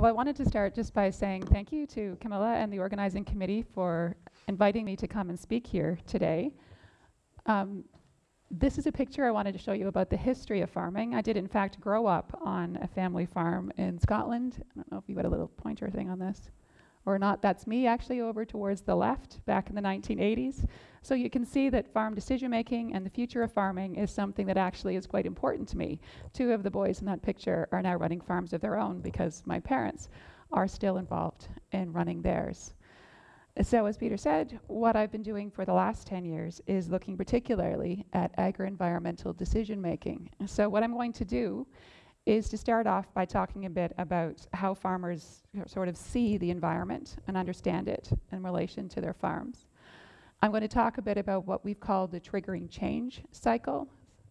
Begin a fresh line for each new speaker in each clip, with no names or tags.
Well, I wanted to start just by saying thank you to Camilla and the organizing committee for inviting me to come and speak here today. Um, this is a picture I wanted to show you about the history of farming. I did, in fact, grow up on a family farm in Scotland. I don't know if you got a little pointer thing on this or not. That's me actually over towards the left back in the 1980s. So you can see that farm decision making and the future of farming is something that actually is quite important to me. Two of the boys in that picture are now running farms of their own because my parents are still involved in running theirs. So as Peter said, what I've been doing for the last 10 years is looking particularly at agri-environmental decision making. So what I'm going to do is to start off by talking a bit about how farmers sort of see the environment and understand it in relation to their farms. I'm going to talk a bit about what we've called the triggering change cycle,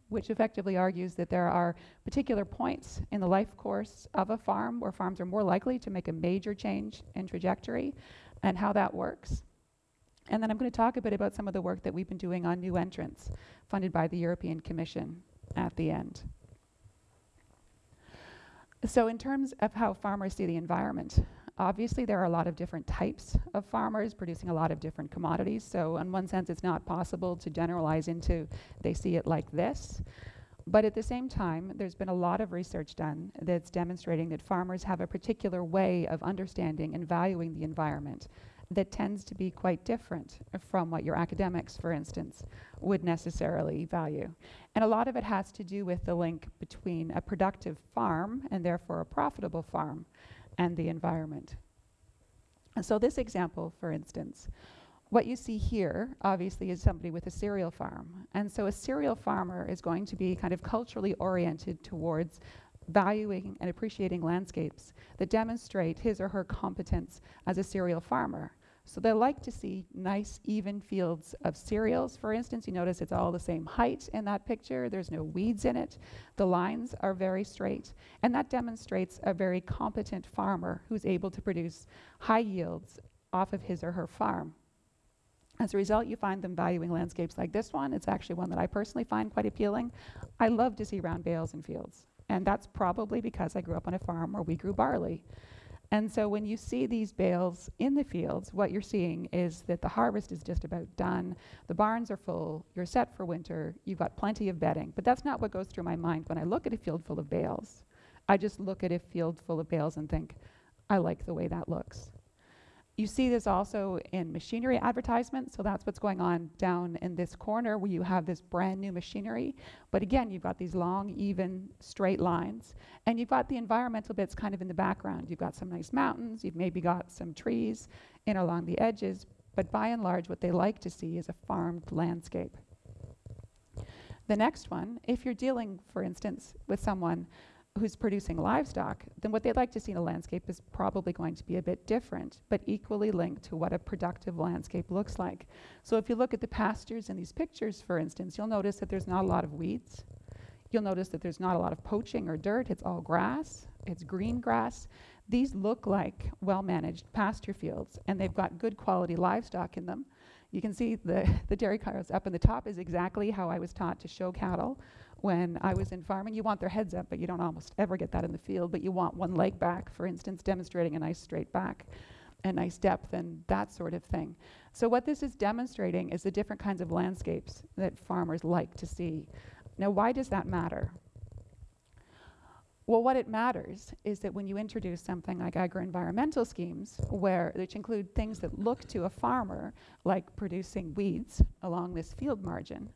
which effectively argues that there are particular points in the life course of a farm where farms are more likely to make a major change in trajectory and how that works. And then I'm going to talk a bit about some of the work that we've been doing on new entrants funded by the European Commission at the end. So in terms of how farmers see the environment, obviously there are a lot of different types of farmers producing a lot of different commodities. So in one sense, it's not possible to generalize into they see it like this. But at the same time, there's been a lot of research done that's demonstrating that farmers have a particular way of understanding and valuing the environment that tends to be quite different from what your academics, for instance, would necessarily value. And a lot of it has to do with the link between a productive farm, and therefore a profitable farm, and the environment. And so this example, for instance, what you see here, obviously, is somebody with a cereal farm. And so a cereal farmer is going to be kind of culturally oriented towards valuing and appreciating landscapes that demonstrate his or her competence as a cereal farmer. So they like to see nice, even fields of cereals. For instance, you notice it's all the same height in that picture. There's no weeds in it. The lines are very straight. And that demonstrates a very competent farmer who's able to produce high yields off of his or her farm. As a result, you find them valuing landscapes like this one. It's actually one that I personally find quite appealing. I love to see round bales in fields. And that's probably because I grew up on a farm where we grew barley. And so when you see these bales in the fields, what you're seeing is that the harvest is just about done. The barns are full. You're set for winter. You've got plenty of bedding. But that's not what goes through my mind when I look at a field full of bales. I just look at a field full of bales and think, I like the way that looks. You see this also in machinery advertisements. So that's what's going on down in this corner where you have this brand new machinery. But again, you've got these long, even, straight lines. And you've got the environmental bits kind of in the background. You've got some nice mountains. You've maybe got some trees in along the edges. But by and large, what they like to see is a farmed landscape. The next one, if you're dealing, for instance, with someone who's producing livestock, then what they'd like to see in a landscape is probably going to be a bit different, but equally linked to what a productive landscape looks like. So if you look at the pastures in these pictures, for instance, you'll notice that there's not a lot of weeds. You'll notice that there's not a lot of poaching or dirt. It's all grass. It's green grass. These look like well-managed pasture fields, and they've got good quality livestock in them. You can see the, the dairy cows up in the top is exactly how I was taught to show cattle when I was in farming. You want their heads up, but you don't almost ever get that in the field. But you want one leg back, for instance, demonstrating a nice straight back and nice depth and that sort of thing. So what this is demonstrating is the different kinds of landscapes that farmers like to see. Now, why does that matter? Well, what it matters is that when you introduce something like agro-environmental schemes, where, which include things that look to a farmer like producing weeds along this field margin,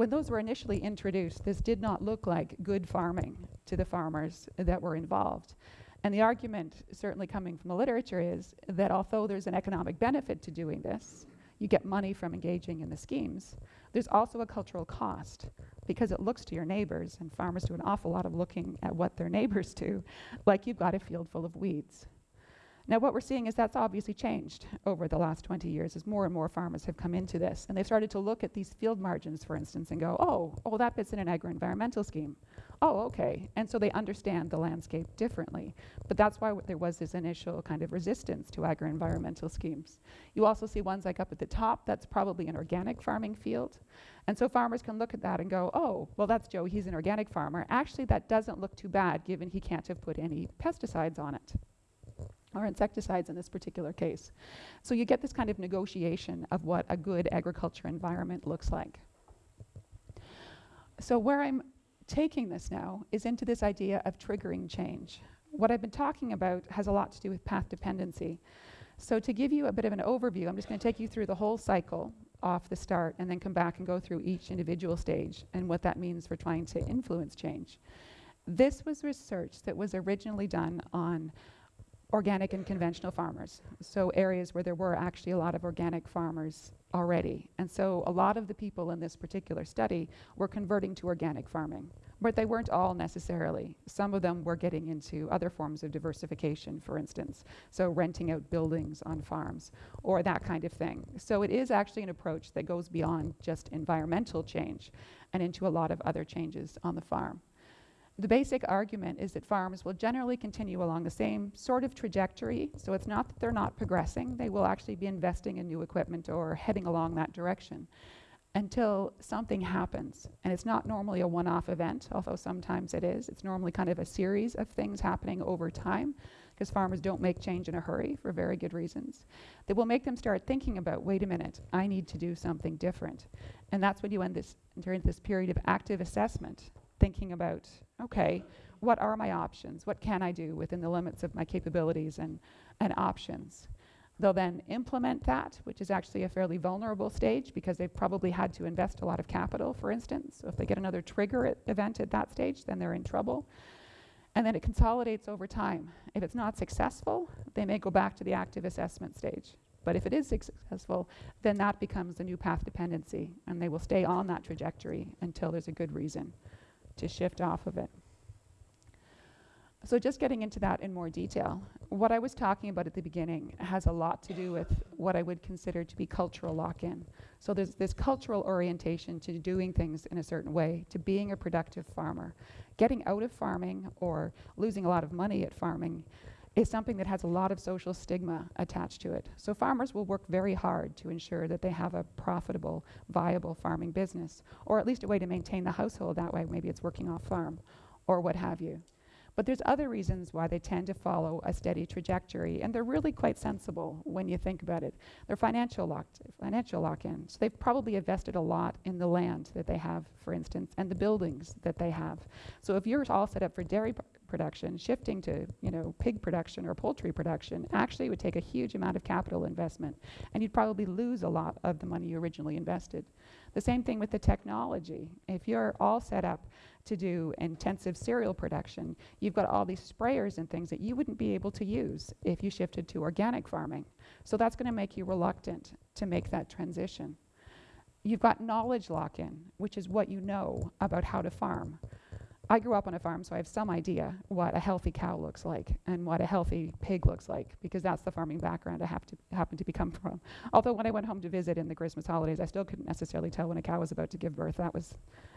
when those were initially introduced, this did not look like good farming to the farmers that were involved. And the argument, certainly coming from the literature, is that although there's an economic benefit to doing this, you get money from engaging in the schemes, there's also a cultural cost because it looks to your neighbors, and farmers do an awful lot of looking at what their neighbors do, like you've got a field full of weeds. Now what we're seeing is that's obviously changed over the last 20 years as more and more farmers have come into this. And they've started to look at these field margins, for instance, and go, oh, oh, that fits in an agro-environmental scheme. Oh, okay. And so they understand the landscape differently. But that's why there was this initial kind of resistance to agro-environmental schemes. You also see ones like up at the top, that's probably an organic farming field. And so farmers can look at that and go, oh, well, that's Joe, he's an organic farmer. Actually, that doesn't look too bad given he can't have put any pesticides on it or insecticides in this particular case. So you get this kind of negotiation of what a good agriculture environment looks like. So where I'm taking this now is into this idea of triggering change. What I've been talking about has a lot to do with path dependency. So to give you a bit of an overview, I'm just going to take you through the whole cycle off the start and then come back and go through each individual stage and what that means for trying to influence change. This was research that was originally done on organic and conventional farmers, so areas where there were actually a lot of organic farmers already. And so a lot of the people in this particular study were converting to organic farming, but they weren't all necessarily. Some of them were getting into other forms of diversification, for instance, so renting out buildings on farms or that kind of thing. So it is actually an approach that goes beyond just environmental change and into a lot of other changes on the farm. The basic argument is that farms will generally continue along the same sort of trajectory. So it's not that they're not progressing, they will actually be investing in new equipment or heading along that direction until something happens. And it's not normally a one off event, although sometimes it is. It's normally kind of a series of things happening over time because farmers don't make change in a hurry for very good reasons. That will make them start thinking about wait a minute, I need to do something different. And that's when you end this, enter into this period of active assessment thinking about, okay, what are my options? What can I do within the limits of my capabilities and, and options? They'll then implement that, which is actually a fairly vulnerable stage because they've probably had to invest a lot of capital, for instance. So if they get another trigger event at that stage, then they're in trouble. And then it consolidates over time. If it's not successful, they may go back to the active assessment stage. But if it is successful, then that becomes the new path dependency, and they will stay on that trajectory until there's a good reason to shift off of it. So just getting into that in more detail, what I was talking about at the beginning has a lot to do with what I would consider to be cultural lock-in. So there's this cultural orientation to doing things in a certain way, to being a productive farmer. Getting out of farming or losing a lot of money at farming is something that has a lot of social stigma attached to it. So farmers will work very hard to ensure that they have a profitable, viable farming business, or at least a way to maintain the household that way. Maybe it's working off farm, or what have you. But there's other reasons why they tend to follow a steady trajectory, and they're really quite sensible when you think about it. They're financial locked, financial lock-in. So they've probably invested a lot in the land that they have, for instance, and the buildings that they have. So if you're all set up for dairy production, shifting to you know pig production or poultry production actually would take a huge amount of capital investment, and you'd probably lose a lot of the money you originally invested. The same thing with the technology. If you're all set up to do intensive cereal production, you've got all these sprayers and things that you wouldn't be able to use if you shifted to organic farming. So that's going to make you reluctant to make that transition. You've got knowledge lock-in, which is what you know about how to farm. I grew up on a farm, so I have some idea what a healthy cow looks like and what a healthy pig looks like, because that's the farming background I have to happen to become from. Although when I went home to visit in the Christmas holidays, I still couldn't necessarily tell when a cow was about to give birth. That was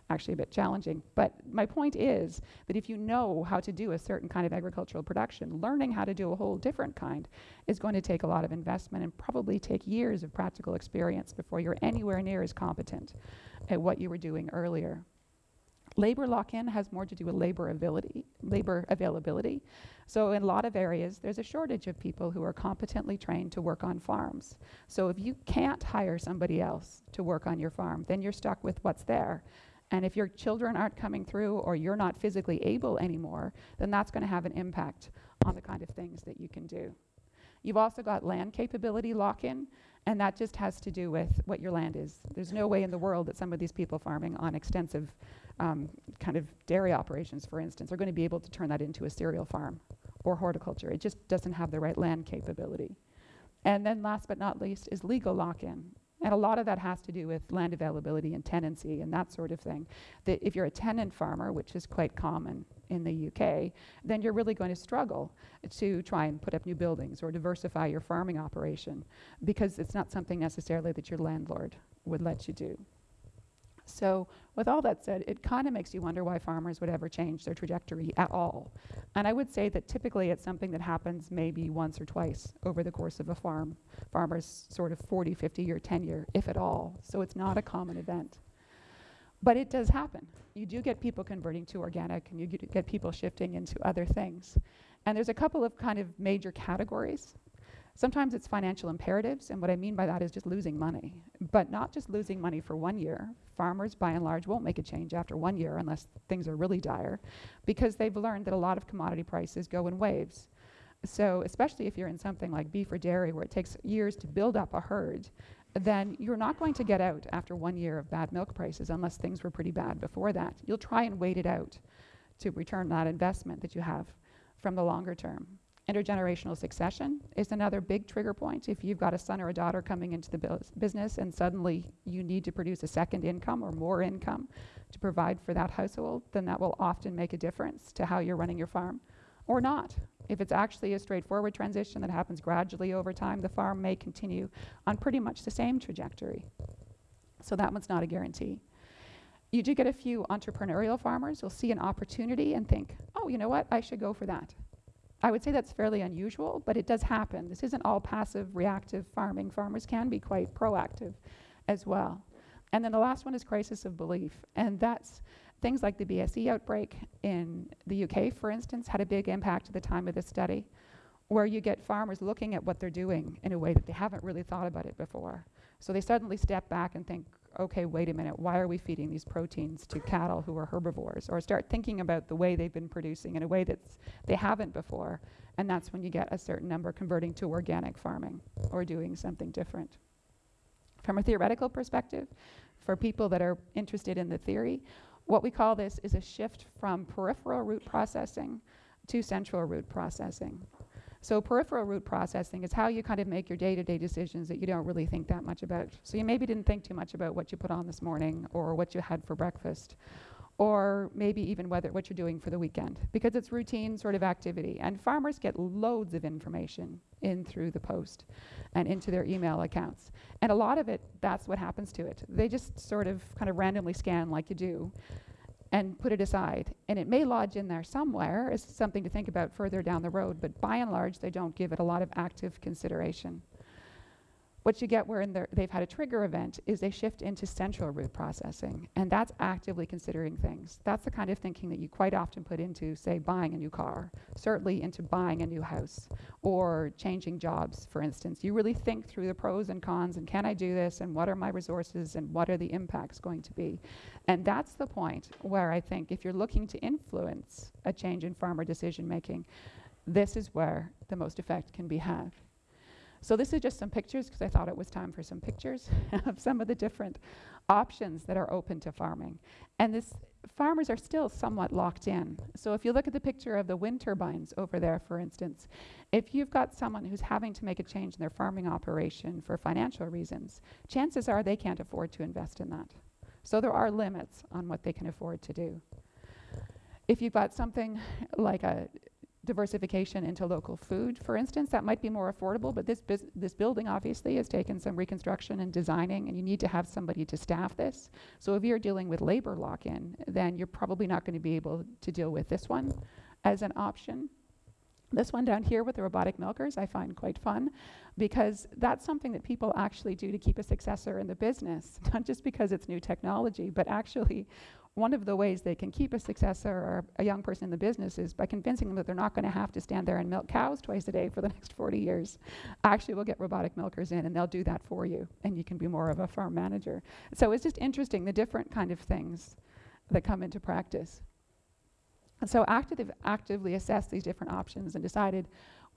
actually a bit challenging. But my point is that if you know how to do a certain kind of agricultural production, learning how to do a whole different kind is going to take a lot of investment and probably take years of practical experience before you're anywhere near as competent at what you were doing earlier. Labor lock-in has more to do with labor availability, labor availability. So in a lot of areas, there's a shortage of people who are competently trained to work on farms. So if you can't hire somebody else to work on your farm, then you're stuck with what's there. And if your children aren't coming through or you're not physically able anymore, then that's going to have an impact on the kind of things that you can do. You've also got land capability lock-in, and that just has to do with what your land is. There's no way in the world that some of these people farming on extensive um, kind of dairy operations, for instance, are going to be able to turn that into a cereal farm or horticulture. It just doesn't have the right land capability. And then last but not least is legal lock-in. And a lot of that has to do with land availability and tenancy and that sort of thing. That if you're a tenant farmer, which is quite common in the UK, then you're really going to struggle to try and put up new buildings or diversify your farming operation because it's not something necessarily that your landlord would let you do. So with all that said, it kind of makes you wonder why farmers would ever change their trajectory at all. And I would say that typically it's something that happens maybe once or twice over the course of a farm, farmer's sort of 40, 50 year tenure, if at all. So it's not a common event. But it does happen. You do get people converting to organic and you get people shifting into other things. And there's a couple of kind of major categories. Sometimes it's financial imperatives, and what I mean by that is just losing money. But not just losing money for one year. Farmers, by and large, won't make a change after one year unless things are really dire, because they've learned that a lot of commodity prices go in waves. So, especially if you're in something like beef or dairy where it takes years to build up a herd, then you're not going to get out after one year of bad milk prices unless things were pretty bad before that. You'll try and wait it out to return that investment that you have from the longer term. Intergenerational succession is another big trigger point. If you've got a son or a daughter coming into the business and suddenly you need to produce a second income or more income to provide for that household, then that will often make a difference to how you're running your farm or not. If it's actually a straightforward transition that happens gradually over time, the farm may continue on pretty much the same trajectory. So that one's not a guarantee. You do get a few entrepreneurial farmers who'll see an opportunity and think, oh, you know what, I should go for that. I would say that's fairly unusual, but it does happen. This isn't all passive, reactive farming. Farmers can be quite proactive as well. And then the last one is crisis of belief. And that's Things like the BSE outbreak in the UK, for instance, had a big impact at the time of this study, where you get farmers looking at what they're doing in a way that they haven't really thought about it before. So they suddenly step back and think, okay, wait a minute, why are we feeding these proteins to cattle who are herbivores? Or start thinking about the way they've been producing in a way that they haven't before. And that's when you get a certain number converting to organic farming or doing something different. From a theoretical perspective, for people that are interested in the theory, what we call this is a shift from peripheral route processing to central route processing. So peripheral route processing is how you kind of make your day-to-day decisions that you don't really think that much about. So you maybe didn't think too much about what you put on this morning or what you had for breakfast or maybe even whether what you're doing for the weekend because it's routine sort of activity and farmers get loads of information in through the post and into their email accounts. And a lot of it that's what happens to it. They just sort of kind of randomly scan like you do and put it aside. And it may lodge in there somewhere as something to think about further down the road but by and large they don't give it a lot of active consideration what you get where they've had a trigger event is they shift into central route processing, and that's actively considering things. That's the kind of thinking that you quite often put into, say, buying a new car, certainly into buying a new house, or changing jobs, for instance. You really think through the pros and cons, and can I do this, and what are my resources, and what are the impacts going to be. And that's the point where I think if you're looking to influence a change in farmer decision making, this is where the most effect can be had. So this is just some pictures because I thought it was time for some pictures of some of the different options that are open to farming. And this farmers are still somewhat locked in. So if you look at the picture of the wind turbines over there, for instance, if you've got someone who's having to make a change in their farming operation for financial reasons, chances are they can't afford to invest in that. So there are limits on what they can afford to do. If you've got something like a diversification into local food, for instance, that might be more affordable, but this, this building obviously has taken some reconstruction and designing, and you need to have somebody to staff this. So if you're dealing with labor lock-in, then you're probably not going to be able to deal with this one as an option. This one down here with the robotic milkers I find quite fun because that's something that people actually do to keep a successor in the business, not just because it's new technology, but actually one of the ways they can keep a successor or a young person in the business is by convincing them that they're not going to have to stand there and milk cows twice a day for the next 40 years. Actually, we'll get robotic milkers in and they'll do that for you, and you can be more of a farm manager. So it's just interesting the different kind of things that come into practice. And so active, actively assessed these different options and decided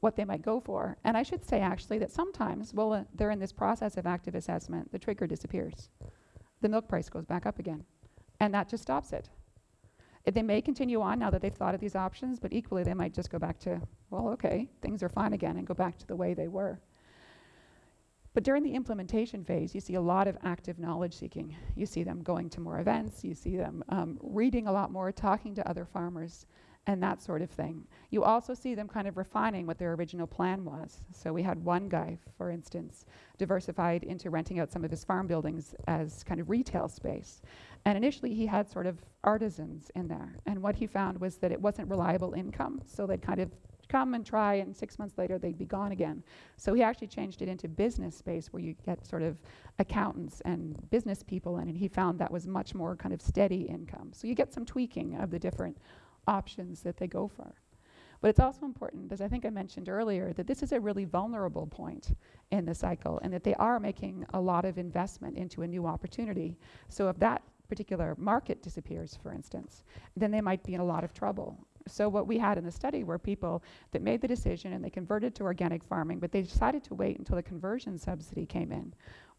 what they might go for. And I should say actually that sometimes, while uh, they're in this process of active assessment, the trigger disappears. The milk price goes back up again and that just stops it. They may continue on now that they've thought of these options, but equally they might just go back to, well, okay, things are fine again and go back to the way they were. But during the implementation phase, you see a lot of active knowledge seeking. You see them going to more events, you see them um, reading a lot more, talking to other farmers, and that sort of thing. You also see them kind of refining what their original plan was. So we had one guy, for instance, diversified into renting out some of his farm buildings as kind of retail space. And initially he had sort of artisans in there. And what he found was that it wasn't reliable income. So they'd kind of come and try and six months later they'd be gone again. So he actually changed it into business space where you get sort of accountants and business people in and he found that was much more kind of steady income. So you get some tweaking of the different options that they go for. But it's also important, as I think I mentioned earlier, that this is a really vulnerable point in the cycle and that they are making a lot of investment into a new opportunity. So if that particular market disappears, for instance, then they might be in a lot of trouble. So what we had in the study were people that made the decision and they converted to organic farming, but they decided to wait until the conversion subsidy came in.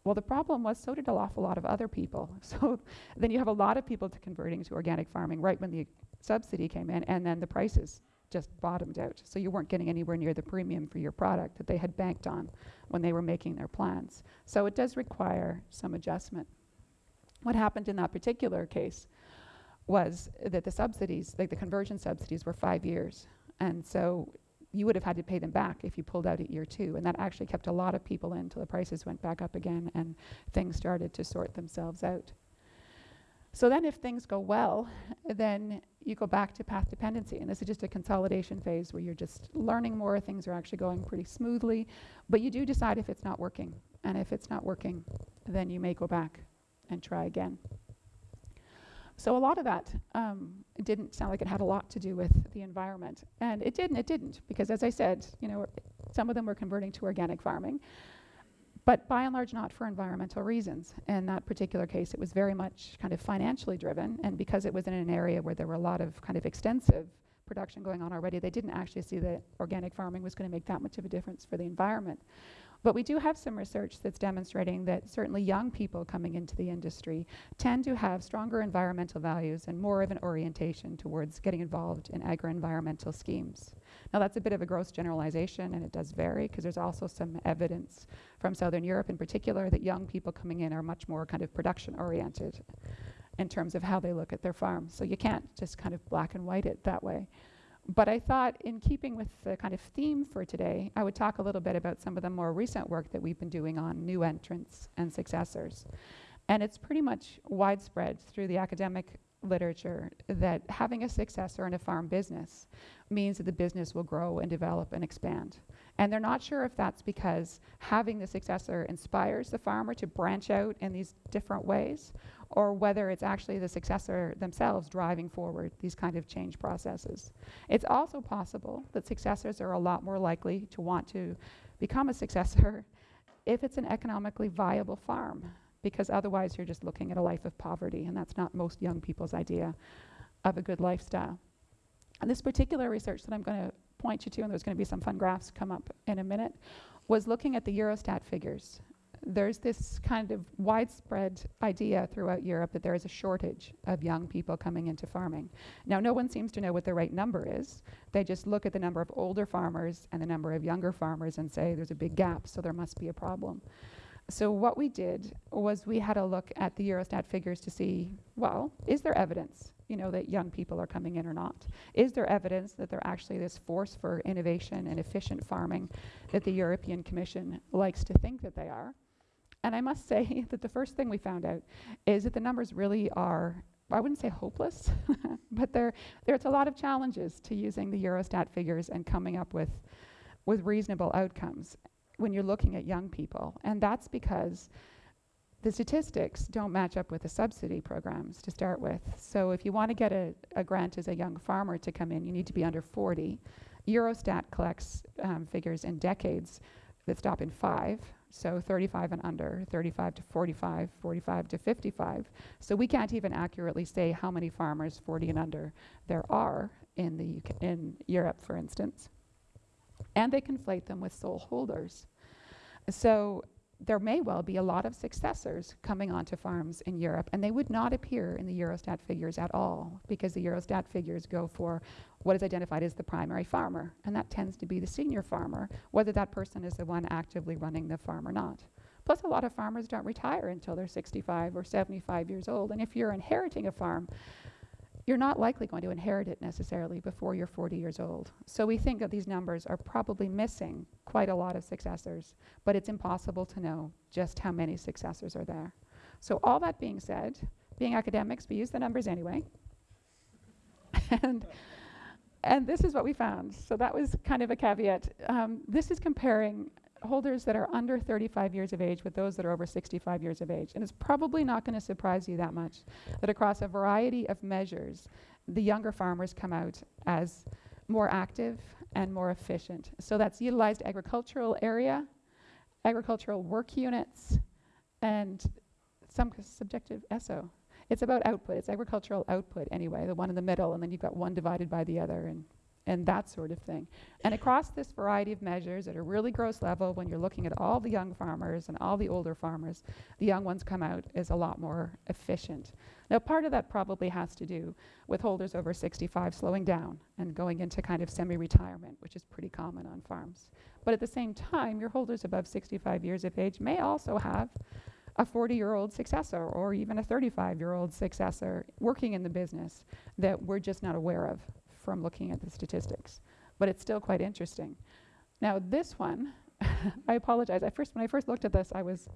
Well, the problem was so did an awful lot of other people. So then you have a lot of people to converting to organic farming right when the subsidy came in, and then the prices just bottomed out. So you weren't getting anywhere near the premium for your product that they had banked on when they were making their plans. So it does require some adjustment. What happened in that particular case was that the subsidies, like the conversion subsidies, were five years. And so you would have had to pay them back if you pulled out at year two. And that actually kept a lot of people in until the prices went back up again and things started to sort themselves out. So then if things go well, then you go back to path dependency. And this is just a consolidation phase where you're just learning more, things are actually going pretty smoothly. But you do decide if it's not working. And if it's not working, then you may go back and try again. So a lot of that um, didn't sound like it had a lot to do with the environment. And it did and it didn't, because as I said, you know, some of them were converting to organic farming but by and large not for environmental reasons. In that particular case, it was very much kind of financially driven, and because it was in an area where there were a lot of kind of extensive production going on already, they didn't actually see that organic farming was going to make that much of a difference for the environment. But we do have some research that's demonstrating that certainly young people coming into the industry tend to have stronger environmental values and more of an orientation towards getting involved in agro-environmental schemes. Now that's a bit of a gross generalization and it does vary because there's also some evidence from Southern Europe in particular that young people coming in are much more kind of production oriented in terms of how they look at their farms. So you can't just kind of black and white it that way. But I thought, in keeping with the kind of theme for today, I would talk a little bit about some of the more recent work that we've been doing on new entrants and successors. And it's pretty much widespread through the academic literature that having a successor in a farm business means that the business will grow and develop and expand. And they're not sure if that's because having the successor inspires the farmer to branch out in these different ways, or whether it's actually the successor themselves driving forward these kind of change processes. It's also possible that successors are a lot more likely to want to become a successor if it's an economically viable farm, because otherwise you're just looking at a life of poverty, and that's not most young people's idea of a good lifestyle. And this particular research that I'm going to point you to, and there's going to be some fun graphs come up in a minute, was looking at the Eurostat figures there's this kind of widespread idea throughout Europe that there is a shortage of young people coming into farming. Now, no one seems to know what the right number is. They just look at the number of older farmers and the number of younger farmers and say there's a big gap, so there must be a problem. So what we did was we had a look at the Eurostat figures to see, well, is there evidence, you know, that young people are coming in or not? Is there evidence that they're actually this force for innovation and efficient farming that the European Commission likes to think that they are? And I must say that the first thing we found out is that the numbers really are, I wouldn't say hopeless, but there, there's a lot of challenges to using the Eurostat figures and coming up with, with reasonable outcomes when you're looking at young people. And that's because the statistics don't match up with the subsidy programs to start with. So if you want to get a, a grant as a young farmer to come in, you need to be under 40. Eurostat collects um, figures in decades that stop in five. So 35 and under, 35 to 45, 45 to 55. So we can't even accurately say how many farmers 40 and under there are in, the UK, in Europe, for instance. And they conflate them with sole holders. So there may well be a lot of successors coming onto farms in Europe, and they would not appear in the Eurostat figures at all, because the Eurostat figures go for what is identified as the primary farmer, and that tends to be the senior farmer, whether that person is the one actively running the farm or not. Plus, a lot of farmers don't retire until they're 65 or 75 years old, and if you're inheriting a farm, you're not likely going to inherit it necessarily before you're 40 years old. So we think that these numbers are probably missing quite a lot of successors, but it's impossible to know just how many successors are there. So all that being said, being academics, we use the numbers anyway. and, and this is what we found. So that was kind of a caveat. Um, this is comparing holders that are under 35 years of age with those that are over 65 years of age. And it's probably not going to surprise you that much that across a variety of measures, the younger farmers come out as more active and more efficient. So that's utilized agricultural area, agricultural work units, and some subjective ESO. It's about output. It's agricultural output anyway, the one in the middle, and then you've got one divided by the other, and and that sort of thing. And across this variety of measures at a really gross level, when you're looking at all the young farmers and all the older farmers, the young ones come out as a lot more efficient. Now, part of that probably has to do with holders over 65 slowing down and going into kind of semi retirement, which is pretty common on farms. But at the same time, your holders above 65 years of age may also have a 40 year old successor or even a 35 year old successor working in the business that we're just not aware of from looking at the statistics. But it's still quite interesting. Now, this one, I apologize. I first, when I first looked at this, I was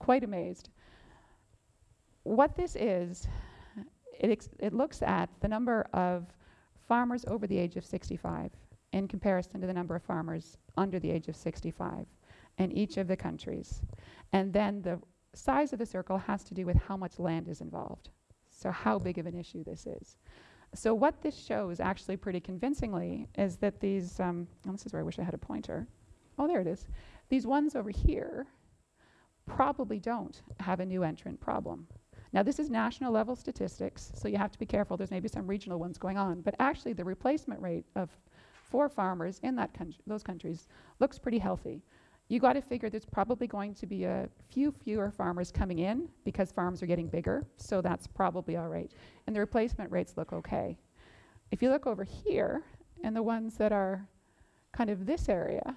quite amazed. What this is, it, it looks at the number of farmers over the age of 65 in comparison to the number of farmers under the age of 65 in each of the countries. And then the size of the circle has to do with how much land is involved. So how big of an issue this is. So what this shows actually pretty convincingly is that these, um, oh, this is where I wish I had a pointer. Oh, there it is. These ones over here probably don't have a new entrant problem. Now, this is national level statistics, so you have to be careful. There's maybe some regional ones going on. But actually, the replacement rate of for farmers in that those countries looks pretty healthy you got to figure there's probably going to be a few fewer farmers coming in because farms are getting bigger, so that's probably all right. And the replacement rates look okay. If you look over here, and the ones that are kind of this area,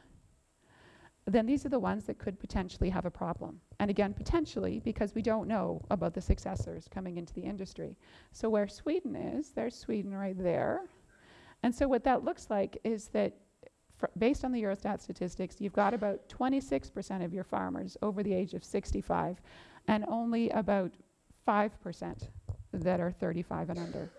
then these are the ones that could potentially have a problem. And again, potentially, because we don't know about the successors coming into the industry. So where Sweden is, there's Sweden right there. And so what that looks like is that based on the Eurostat statistics, you've got about 26% of your farmers over the age of 65 and only about 5% that are 35 and under.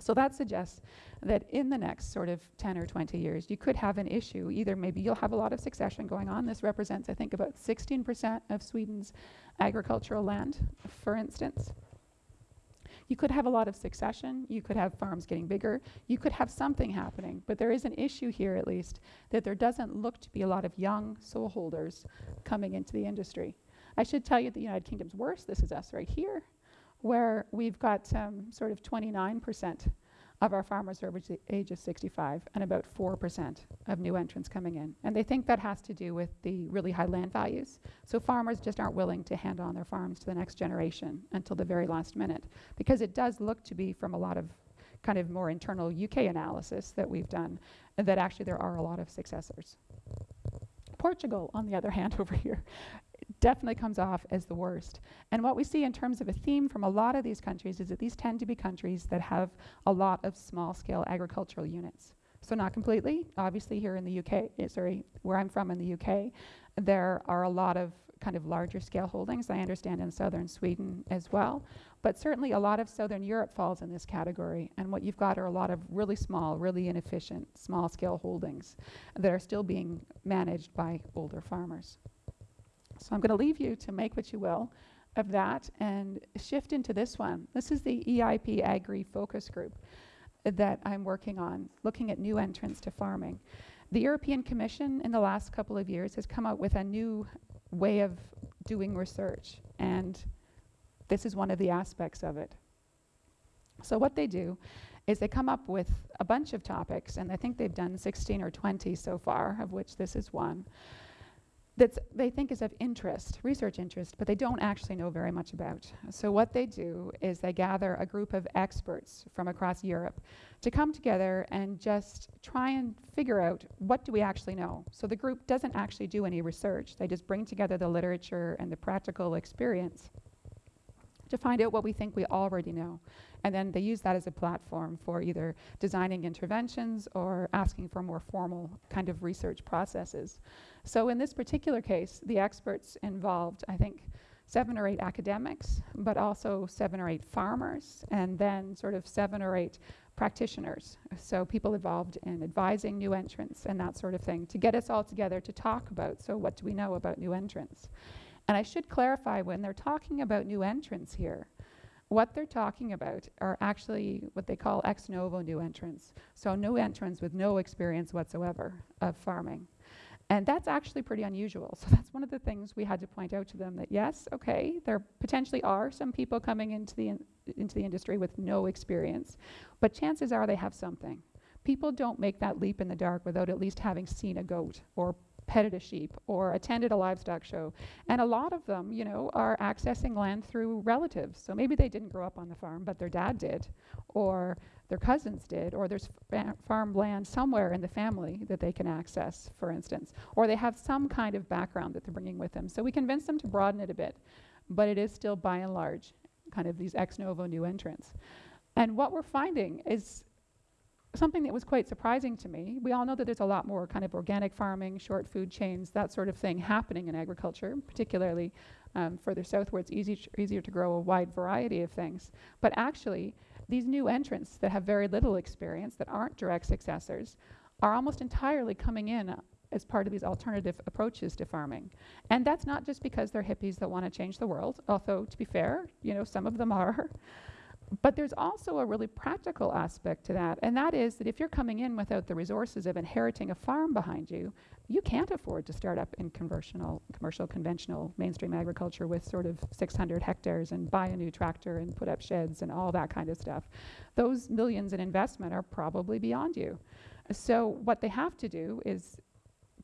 So that suggests that in the next sort of 10 or 20 years, you could have an issue. Either maybe you'll have a lot of succession going on. This represents, I think, about 16% of Sweden's agricultural land, for instance. You could have a lot of succession. You could have farms getting bigger. You could have something happening. But there is an issue here, at least, that there doesn't look to be a lot of young sole holders coming into the industry. I should tell you the United Kingdom's worse. This is us right here, where we've got um, sort of 29% of our farmers are over the age of 65 and about 4% of new entrants coming in. And they think that has to do with the really high land values. So farmers just aren't willing to hand on their farms to the next generation until the very last minute because it does look to be from a lot of kind of more internal UK analysis that we've done that actually there are a lot of successors. Portugal, on the other hand, over here, definitely comes off as the worst. And what we see in terms of a theme from a lot of these countries is that these tend to be countries that have a lot of small scale agricultural units. So not completely, obviously here in the UK, eh, sorry, where I'm from in the UK, there are a lot of kind of larger scale holdings, I understand in southern Sweden as well. But certainly a lot of southern Europe falls in this category. And what you've got are a lot of really small, really inefficient, small scale holdings that are still being managed by older farmers. So I'm going to leave you to make what you will of that and shift into this one. This is the EIP Agri Focus Group that I'm working on, looking at new entrants to farming. The European Commission in the last couple of years has come out with a new way of doing research, and this is one of the aspects of it. So what they do is they come up with a bunch of topics, and I think they've done 16 or 20 so far, of which this is one that they think is of interest, research interest, but they don't actually know very much about. So what they do is they gather a group of experts from across Europe to come together and just try and figure out what do we actually know. So the group doesn't actually do any research. They just bring together the literature and the practical experience to find out what we think we already know. And then they use that as a platform for either designing interventions or asking for more formal kind of research processes. So in this particular case, the experts involved, I think, seven or eight academics, but also seven or eight farmers, and then sort of seven or eight practitioners. So people involved in advising new entrants and that sort of thing to get us all together to talk about, so what do we know about new entrants? And I should clarify when they're talking about new entrants here, What they're talking about are actually what they call ex novo new entrants. So new entrants with no experience whatsoever of farming. And that's actually pretty unusual. So that's one of the things we had to point out to them that yes, okay, there potentially are some people coming into the in into the industry with no experience, but chances are they have something. People don't make that leap in the dark without at least having seen a goat or petted a sheep or attended a livestock show. And a lot of them, you know, are accessing land through relatives. So maybe they didn't grow up on the farm, but their dad did, or their cousins did, or there's fa- farm land somewhere in the family that they can access, for instance, or they have some kind of background that they're bringing with them. So we convince them to broaden it a bit, but it is still by and large kind of these ex novo new entrants. And what we're finding is something that was quite surprising to me. We all know that there's a lot more kind of organic farming, short food chains, that sort of thing happening in agriculture, particularly um, further south where it's easy easier to grow a wide variety of things. But actually, these new entrants that have very little experience, that aren't direct successors, are almost entirely coming in as part of these alternative approaches to farming. And that's not just because they're hippies that want to change the world, although to be fair, you know, some of them are. But there's also a really practical aspect to that, and that is that if you're coming in without the resources of inheriting a farm behind you, you can't afford to start up in conventional, commercial, conventional mainstream agriculture with sort of 600 hectares and buy a new tractor and put up sheds and all that kind of stuff. Those millions in investment are probably beyond you. So what they have to do is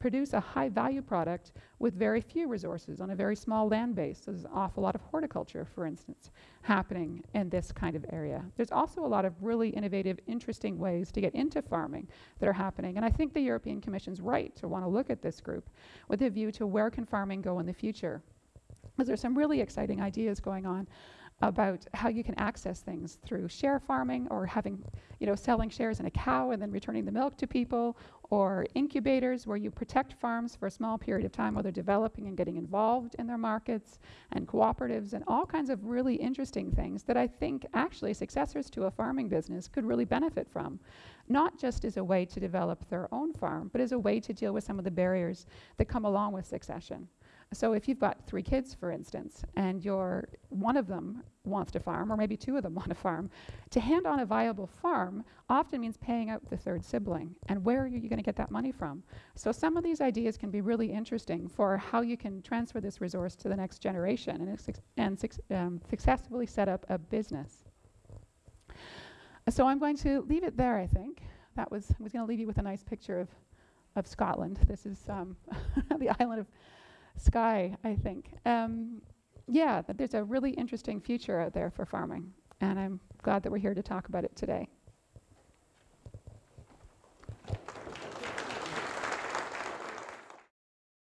produce a high value product with very few resources on a very small land base. So there's an awful lot of horticulture, for instance, happening in this kind of area. There's also a lot of really innovative, interesting ways to get into farming that are happening. And I think the European Commission's right to want to look at this group with a view to where can farming go in the future. Because there's some really exciting ideas going on about how you can access things through share farming or having, you know, selling shares in a cow and then returning the milk to people, or incubators where you protect farms for a small period of time while they're developing and getting involved in their markets, and cooperatives, and all kinds of really interesting things that I think actually successors to a farming business could really benefit from. Not just as a way to develop their own farm, but as a way to deal with some of the barriers that come along with succession. So if you've got three kids, for instance, and you're one of them wants to farm, or maybe two of them want to farm, to hand on a viable farm often means paying out the third sibling. And where are you going to get that money from? So some of these ideas can be really interesting for how you can transfer this resource to the next generation and, and um, successfully set up a business. So I'm going to leave it there, I think. That was, I was going to leave you with a nice picture of, of Scotland. This is um, the island of Skye, I think. Um, yeah, there's a really interesting future out there for farming, and I'm glad that we're here to talk about it today.